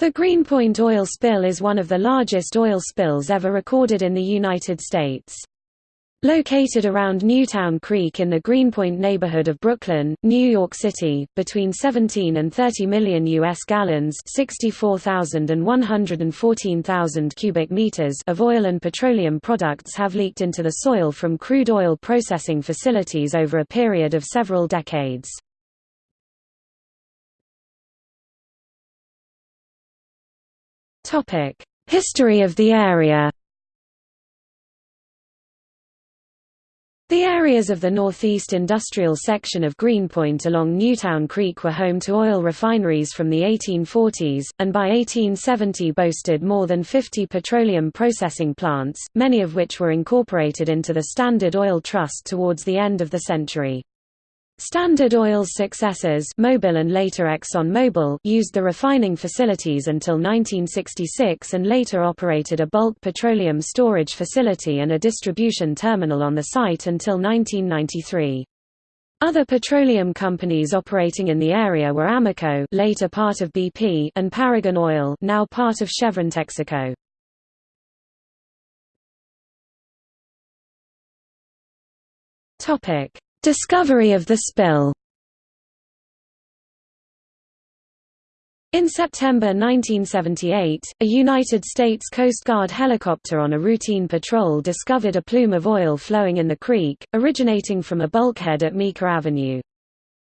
The Greenpoint oil spill is one of the largest oil spills ever recorded in the United States. Located around Newtown Creek in the Greenpoint neighborhood of Brooklyn, New York City, between 17 and 30 million U.S. gallons 64,000 and 114,000 cubic meters of oil and petroleum products have leaked into the soil from crude oil processing facilities over a period of several decades. History of the area The areas of the northeast industrial section of Greenpoint along Newtown Creek were home to oil refineries from the 1840s, and by 1870 boasted more than 50 petroleum processing plants, many of which were incorporated into the Standard Oil Trust towards the end of the century. Standard Oil's successors Mobil and later ExxonMobil used the refining facilities until 1966 and later operated a bulk petroleum storage facility and a distribution terminal on the site until 1993. Other petroleum companies operating in the area were Amoco later part of BP and Paragon Oil now part of Chevron Texaco. Topic Discovery of the spill In September 1978, a United States Coast Guard helicopter on a routine patrol discovered a plume of oil flowing in the creek, originating from a bulkhead at Meeker Avenue.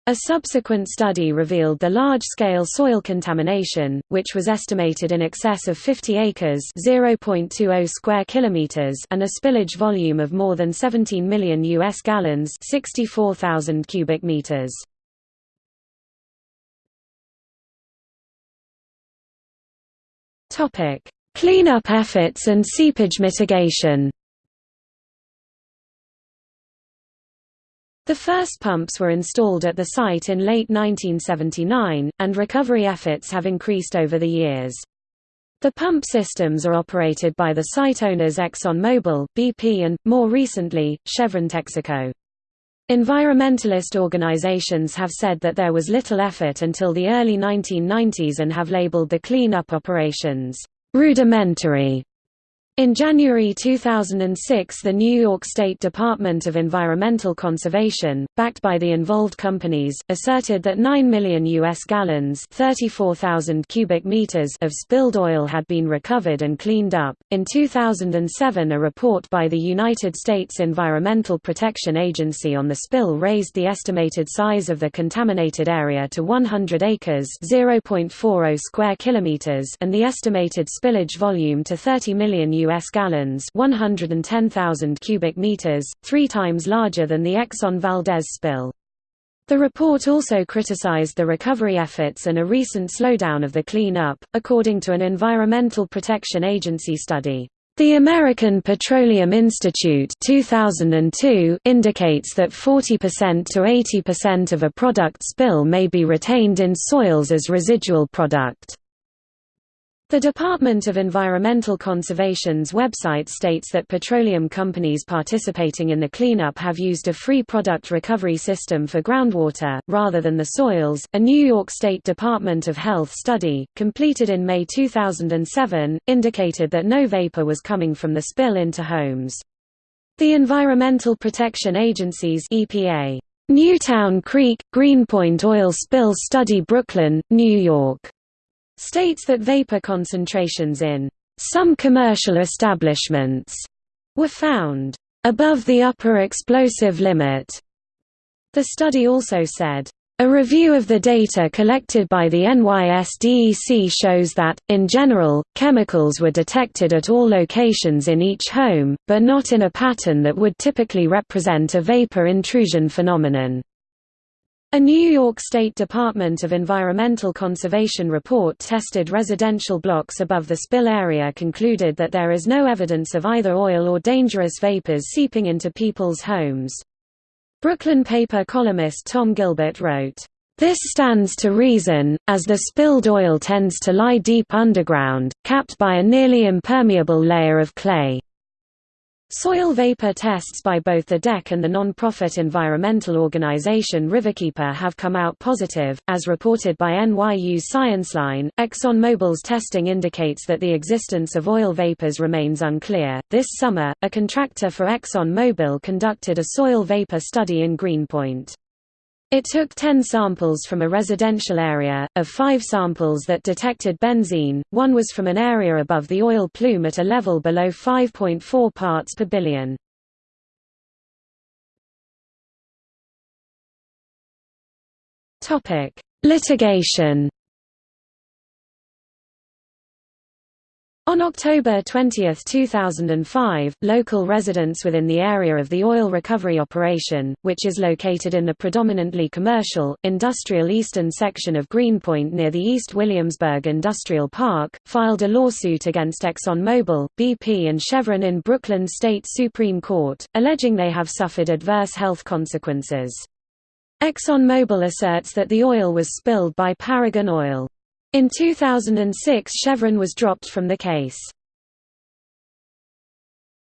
A subsequent study revealed the large-scale soil contamination, which was estimated in excess of 50 acres (0.20 square kilometers) and a spillage volume of more than 17 million US gallons (64,000 cubic meters). Topic: Cleanup efforts and seepage mitigation. The first pumps were installed at the site in late 1979, and recovery efforts have increased over the years. The pump systems are operated by the site owners ExxonMobil, BP and, more recently, Chevron Texaco. Environmentalist organizations have said that there was little effort until the early 1990s and have labeled the cleanup operations, rudimentary. In January 2006 the New York State Department of Environmental Conservation, backed by the involved companies, asserted that 9 million U.S. gallons 34,000 cubic meters of spilled oil had been recovered and cleaned up. In 2007 a report by the United States Environmental Protection Agency on the spill raised the estimated size of the contaminated area to 100 acres 0.40 square kilometers and the estimated spillage volume to 30 million. US gallons 110,000 cubic meters, three times larger than the Exxon Valdez spill. The report also criticized the recovery efforts and a recent slowdown of the clean-up, according to an Environmental Protection Agency study. The American Petroleum Institute 2002 indicates that 40% to 80% of a product spill may be retained in soils as residual product. The Department of Environmental Conservation's website states that petroleum companies participating in the cleanup have used a free product recovery system for groundwater, rather than the soils. A New York State Department of Health study, completed in May 2007, indicated that no vapor was coming from the spill into homes. The Environmental Protection Agency's EPA Newtown Creek Greenpoint Oil Spill Study Brooklyn, New York states that vapor concentrations in some commercial establishments were found above the upper explosive limit. The study also said, a review of the data collected by the NYSDEC shows that, in general, chemicals were detected at all locations in each home, but not in a pattern that would typically represent a vapor intrusion phenomenon. A New York State Department of Environmental Conservation report tested residential blocks above the spill area concluded that there is no evidence of either oil or dangerous vapors seeping into people's homes. Brooklyn paper columnist Tom Gilbert wrote, "...this stands to reason, as the spilled oil tends to lie deep underground, capped by a nearly impermeable layer of clay." Soil vapor tests by both the DEC and the non-profit environmental organization Riverkeeper have come out positive. As reported by NYU's ScienceLine, ExxonMobil's testing indicates that the existence of oil vapors remains unclear. This summer, a contractor for ExxonMobil conducted a soil vapor study in Greenpoint. It took 10 samples from a residential area. Of five samples that detected benzene, one was from an area above the oil plume at a level below 5.4 parts per billion. Litigation On October 20, 2005, local residents within the area of the oil recovery operation, which is located in the predominantly commercial, industrial eastern section of Greenpoint near the East Williamsburg Industrial Park, filed a lawsuit against ExxonMobil, BP and Chevron in Brooklyn State Supreme Court, alleging they have suffered adverse health consequences. ExxonMobil asserts that the oil was spilled by Paragon Oil. In 2006 Chevron was dropped from the case.